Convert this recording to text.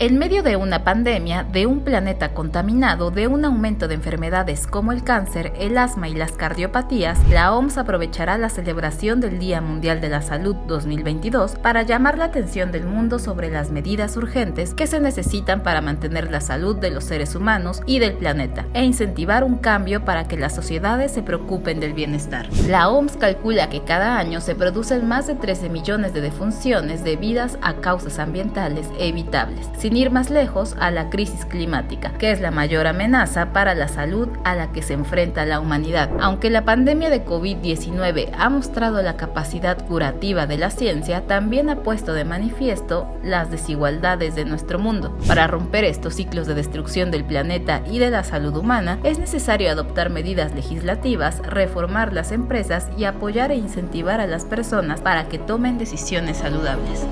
En medio de una pandemia, de un planeta contaminado, de un aumento de enfermedades como el cáncer, el asma y las cardiopatías, la OMS aprovechará la celebración del Día Mundial de la Salud 2022 para llamar la atención del mundo sobre las medidas urgentes que se necesitan para mantener la salud de los seres humanos y del planeta, e incentivar un cambio para que las sociedades se preocupen del bienestar. La OMS calcula que cada año se producen más de 13 millones de defunciones debidas a causas ambientales evitables sin ir más lejos a la crisis climática, que es la mayor amenaza para la salud a la que se enfrenta la humanidad. Aunque la pandemia de COVID-19 ha mostrado la capacidad curativa de la ciencia, también ha puesto de manifiesto las desigualdades de nuestro mundo. Para romper estos ciclos de destrucción del planeta y de la salud humana, es necesario adoptar medidas legislativas, reformar las empresas y apoyar e incentivar a las personas para que tomen decisiones saludables.